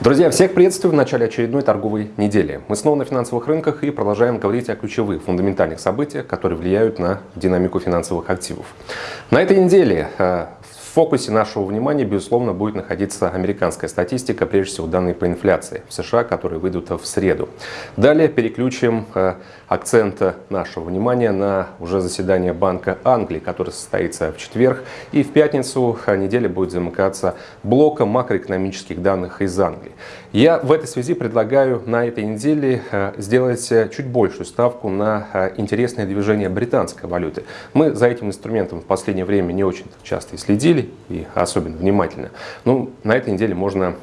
Друзья, всех приветствую в начале очередной торговой недели. Мы снова на финансовых рынках и продолжаем говорить о ключевых фундаментальных событиях, которые влияют на динамику финансовых активов. На этой неделе э, фокусе нашего внимания, безусловно, будет находиться американская статистика, прежде всего данные по инфляции в США, которые выйдут в среду. Далее переключим э, акцент нашего внимания на уже заседание Банка Англии, которое состоится в четверг. И в пятницу неделя будет замыкаться блоком макроэкономических данных из Англии. Я в этой связи предлагаю на этой неделе э, сделать э, чуть большую ставку на э, интересное движение британской валюты. Мы за этим инструментом в последнее время не очень часто и следили, и особенно внимательно. Но на этой неделе можно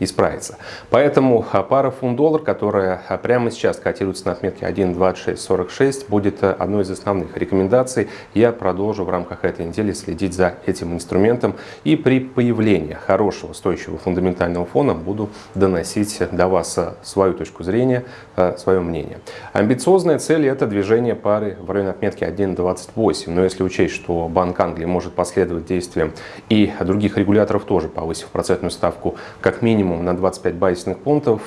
исправиться. Поэтому а, пара фунт-доллар, которая а, прямо сейчас котируется на отметке 1.2646, будет а, одной из основных рекомендаций. Я продолжу в рамках этой недели следить за этим инструментом и при появлении хорошего, стоящего фундаментального фона буду доносить до вас свою точку зрения, свое мнение. Амбициозная цель – это движение пары в районе отметки 1.28. Но если учесть, что Банк Англии может последовать действиям и других регуляторов тоже, повысив процентную ставку как минимум минимум на 25 базисных пунктов,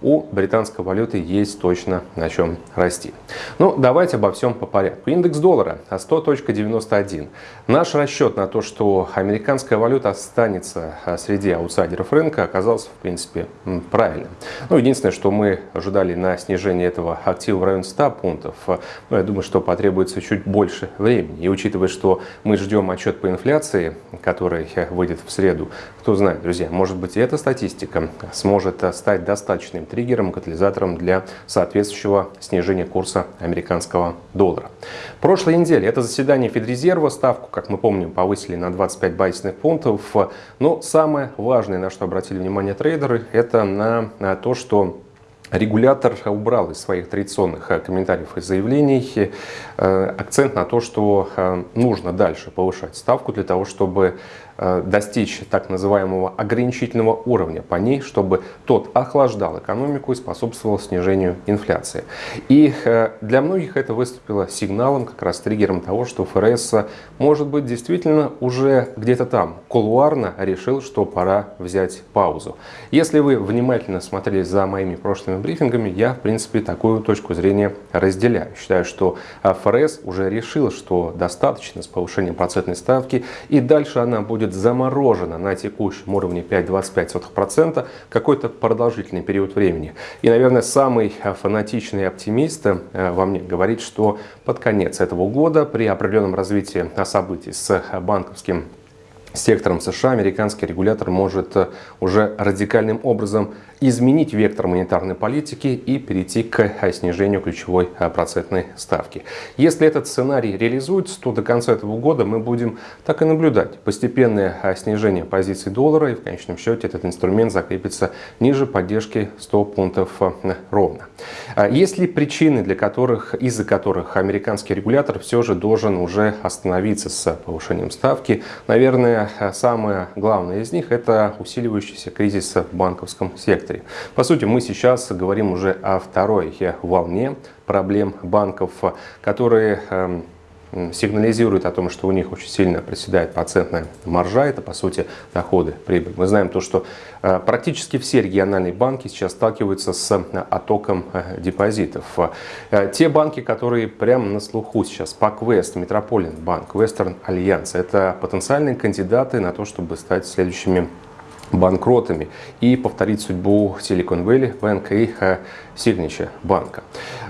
у британской валюты есть точно на чем расти. Ну, давайте обо всем по порядку. Индекс доллара 100.91. Наш расчет на то, что американская валюта останется а, среди аутсайдеров рынка, оказался, в принципе, правильным. Ну, единственное, что мы ожидали на снижение этого актива в районе 100 пунктов, но ну, я думаю, что потребуется чуть больше времени. И учитывая, что мы ждем отчет по инфляции, который выйдет в среду, кто знает, друзья, может быть, и эта статистика статистика сможет стать достаточным триггером, катализатором для соответствующего снижения курса американского доллара. Прошлой неделе это заседание Федрезерва, ставку, как мы помним, повысили на 25 базисных пунктов. Но самое важное, на что обратили внимание трейдеры, это на то, что Регулятор убрал из своих традиционных комментариев и заявлений э, акцент на то, что э, нужно дальше повышать ставку для того, чтобы Э, достичь так называемого ограничительного уровня по ней, чтобы тот охлаждал экономику и способствовал снижению инфляции. И э, для многих это выступило сигналом, как раз триггером того, что ФРС может быть действительно уже где-то там кулуарно решил, что пора взять паузу. Если вы внимательно смотрели за моими прошлыми брифингами, я в принципе такую точку зрения разделяю. Считаю, что э, ФРС уже решил, что достаточно с повышением процентной ставки и дальше она будет будет заморожена на текущем уровне 5,25% какой-то продолжительный период времени. И, наверное, самый фанатичный оптимист э, во мне говорит, что под конец этого года при определенном развитии событий с банковским сектором США американский регулятор может э, уже радикальным образом изменить вектор монетарной политики и перейти к э, снижению ключевой э, процентной ставки. Если этот сценарий реализуется, то до конца этого года мы будем так и наблюдать постепенное снижение позиций доллара и в конечном счете этот инструмент закрепится ниже поддержки 100 пунктов ровно. А есть ли причины, для которых, из-за которых американский регулятор все же должен уже остановиться с повышением ставки? Наверное, самое главное из них – это усиливающийся кризис в банковском секторе. По сути, мы сейчас говорим уже о второй волне проблем банков, которые эм, сигнализирует о том, что у них очень сильно проседает процентная маржа, это по сути доходы, прибыль. Мы знаем то, что э, практически все региональные банки сейчас сталкиваются с э, оттоком э, депозитов. Те банки, которые прямо на слуху сейчас, PacWest, Metropolitan Bank, Western Alliance, это потенциальные кандидаты на то, чтобы стать следующими банкротами и повторить судьбу Silicon Valley Bank и Signature банка.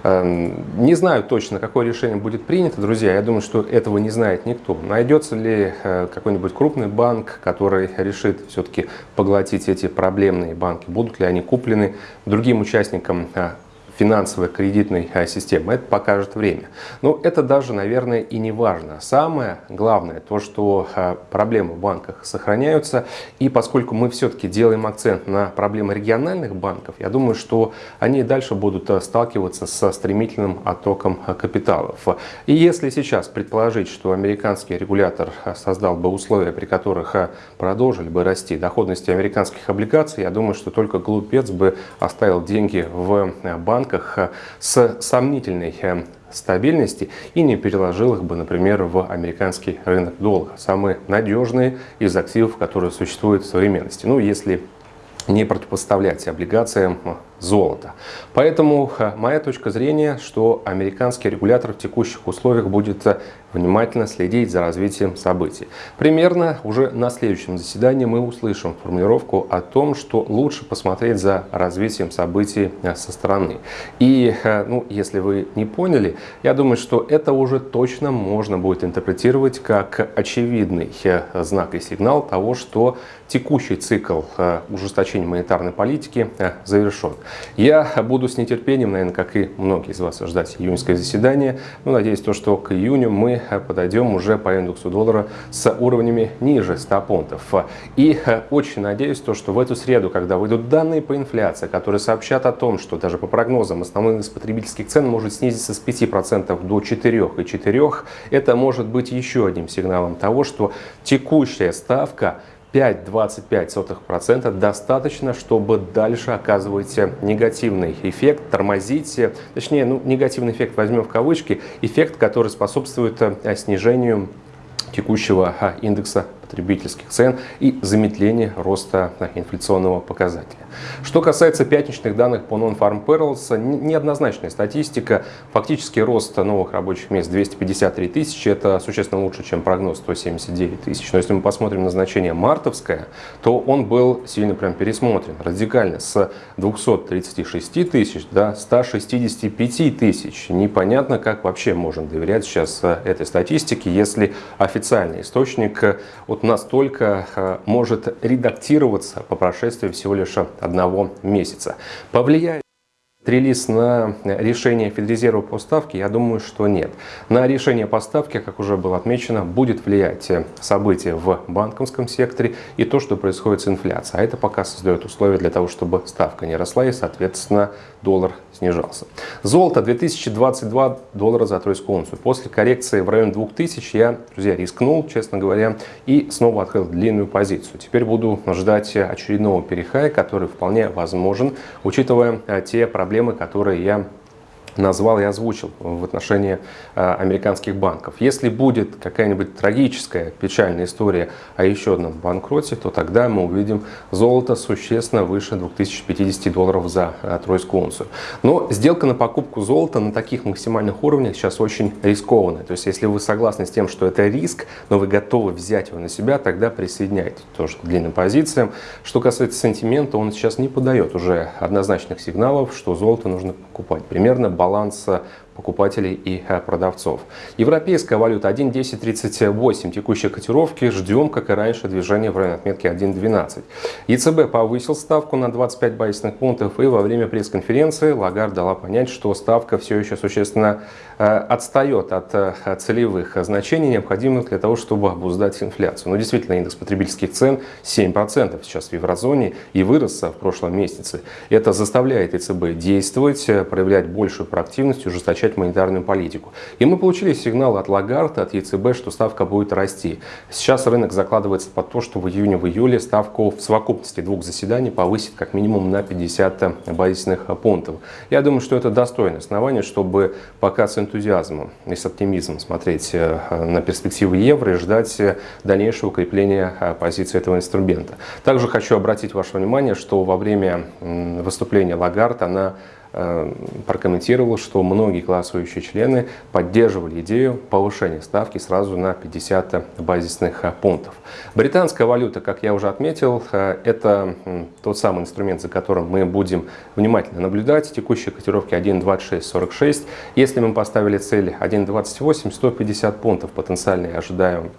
Эм, не знаю точно, какое решение будет принято, друзья. Я думаю, что этого не знает никто. Найдется ли э, какой-нибудь крупный банк, который решит все-таки поглотить эти проблемные банки? Будут ли они куплены другим участникам э, финансовой кредитной а, системы. Это покажет время. Но это даже, наверное, и не важно. Самое главное то, что а, проблемы в банках сохраняются. И поскольку мы все-таки делаем акцент на проблемы региональных банков, я думаю, что они дальше будут а, сталкиваться со стремительным оттоком капиталов. И если сейчас предположить, что американский регулятор создал бы условия, при которых продолжили бы расти доходности американских облигаций, я думаю, что только глупец бы оставил деньги в банк банках э, с сомнительной э, стабильности и не переложил их бы, например, в американский рынок доллара. Самые надежные из активов, которые существуют в современности. Ну, если не противопоставлять облигациям золота. Поэтому моя точка зрения, что американский регулятор в текущих условиях будет э, внимательно следить за развитием событий. Примерно уже на следующем заседании мы услышим формулировку о том, что лучше посмотреть за развитием событий э, со стороны. И, э, ну, если вы не поняли, я думаю, что это уже точно можно будет интерпретировать как очевидный знак и сигнал того, что текущий цикл ужесточения монетарной политики завершен. Я буду с нетерпением, наверное, как и многие из вас, ждать июньское заседание. Но надеюсь, то, что к июню мы подойдем уже по индексу доллара с уровнями ниже 100 пунктов. И очень надеюсь, то, что в эту среду, когда выйдут данные по инфляции, которые сообщат о том, что даже по прогнозам основной индекс потребительских цен может снизиться с 5% до 4,4%, это может быть еще одним сигналом того, что текущая ставка 5,25% достаточно, чтобы дальше оказывать негативный эффект, тормозить, точнее, ну, негативный эффект возьмем в кавычки, эффект, который способствует э, снижению текущего а, индекса потребительских цен и замедление роста инфляционного показателя. Что касается пятничных данных по Non-Farm Payrolls, неоднозначная статистика. Фактически рост новых рабочих мест 253 тысячи, это существенно лучше, чем прогноз 179 тысяч. Но если мы посмотрим на значение мартовское, то он был сильно прям пересмотрен радикально с 236 тысяч до 165 тысяч. Непонятно, как вообще можно доверять сейчас э, этой статистике, если официальный источник от настолько э, может редактироваться по прошествии всего лишь одного месяца. Повлияет Релиз на решение Федрезерва по ставке, я думаю, что нет. На решение по ставке, как уже было отмечено, будет влиять события в банковском секторе и то, что происходит с инфляцией. А это пока создает условия для того, чтобы ставка не росла и, соответственно, доллар снижался. Золото 2022 доллара за тройскую унцию. После коррекции в районе 2000 я, друзья, рискнул, честно говоря, и снова открыл длинную позицию. Теперь буду ждать очередного перехая, который вполне возможен, учитывая те проблемы, которые я назвал и озвучил в отношении э, американских банков. Если будет какая-нибудь трагическая, печальная история о еще одном банкроте, то тогда мы увидим золото существенно выше 2050 долларов за э, тройскую унцию. Но сделка на покупку золота на таких максимальных уровнях сейчас очень рискованная. То есть, если вы согласны с тем, что это риск, но вы готовы взять его на себя, тогда присоединяйтесь тоже к длинным позициям. Что касается сентимента, он сейчас не подает уже однозначных сигналов, что золото нужно покупать. Примерно баланса покупателей и э, продавцов. Европейская валюта 1.1038, текущие котировки, ждем, как и раньше, движение в районе отметки 1.12. ЕЦБ повысил ставку на 25 базисных пунктов и во время пресс-конференции Лагард дала понять, что ставка все еще существенно э, отстает от э, целевых значений, необходимых для того, чтобы обуздать инфляцию. Но действительно, индекс потребительских цен 7% сейчас в еврозоне и вырос в прошлом месяце. Это заставляет ЕЦБ действовать, проявлять большую проактивность, ужесточать ужесточать монетарную политику. И мы получили сигнал от Лагарта, от ЕЦБ, что ставка будет расти. Сейчас рынок закладывается под то, что в июне, в июле ставку в совокупности двух заседаний повысит как минимум на 50 базисных пунктов. Я думаю, что это достойное основание, чтобы пока с энтузиазмом и с оптимизмом смотреть э, на перспективы евро и ждать дальнейшего укрепления э, позиции этого инструмента. Также хочу обратить ваше внимание, что во время выступления Лагард она прокомментировал, что многие голосующие члены поддерживали идею повышения ставки сразу на 50 базисных э, пунктов. Британская валюта, как я уже отметил, э, это тот самый инструмент, за которым мы будем внимательно наблюдать. Текущие котировки 1.2646. Если мы поставили цель 1.28, 150 пунктов потенциально я ожидаю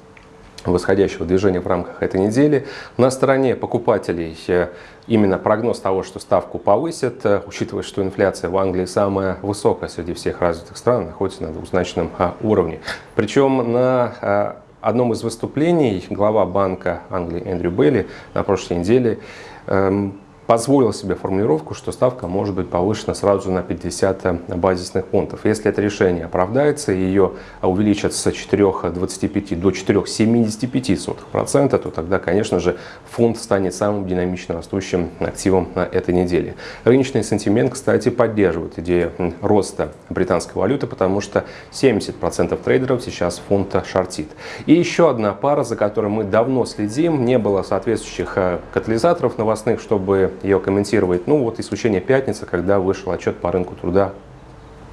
восходящего движения в рамках этой недели. На стороне покупателей э, именно прогноз того, что ставку повысят, э, учитывая, что инфляция в Англии самая высокая среди всех развитых стран, находится на двузначном а, уровне. Причем на а, одном из выступлений глава Банка Англии Эндрю Белли на прошлой неделе эм, позволил себе формулировку, что ставка может быть повышена сразу на 50 базисных пунктов. Если это решение оправдается и ее увеличат с 4,25 до 4,75%, то тогда, конечно же, фунт станет самым динамично растущим активом на этой неделе. Рыночный сентимент, кстати, поддерживает идею роста британской валюты, потому что 70% трейдеров сейчас фунта шортит. И еще одна пара, за которой мы давно следим, не было соответствующих э, катализаторов новостных, чтобы ее комментировать. Ну вот исключение пятницы, когда вышел отчет по рынку труда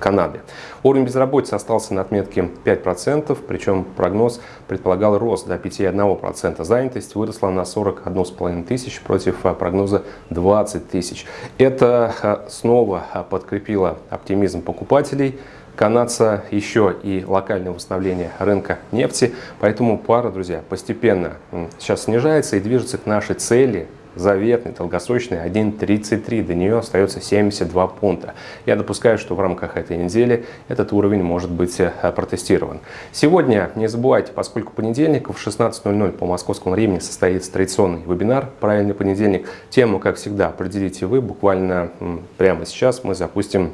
Канады. Уровень безработицы остался на отметке 5%, причем прогноз предполагал рост до 5,1%. Занятость выросла на 41,5 тысяч против а, прогноза 20 тысяч. Это а, снова а, подкрепило оптимизм покупателей. Канадца еще и локальное восстановление рынка нефти. Поэтому пара, друзья, постепенно сейчас снижается и движется к нашей цели заветный, долгосрочный 1.33, до нее остается 72 пункта. Я допускаю, что в рамках этой недели этот уровень может быть э, протестирован. Сегодня, не забывайте, поскольку понедельник в 16.00 по московскому времени состоится традиционный вебинар «Правильный понедельник». Тему, как всегда, определите вы. Буквально прямо сейчас мы запустим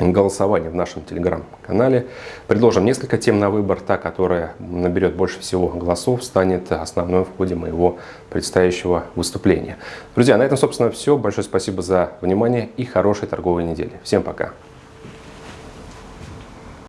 голосование в нашем телеграм-канале. Предложим несколько тем на выбор. Та, которая наберет больше всего голосов, станет основной в ходе моего предстоящего выступления. Друзья, на этом, собственно, все. Большое спасибо за внимание и хорошей торговой недели. Всем пока!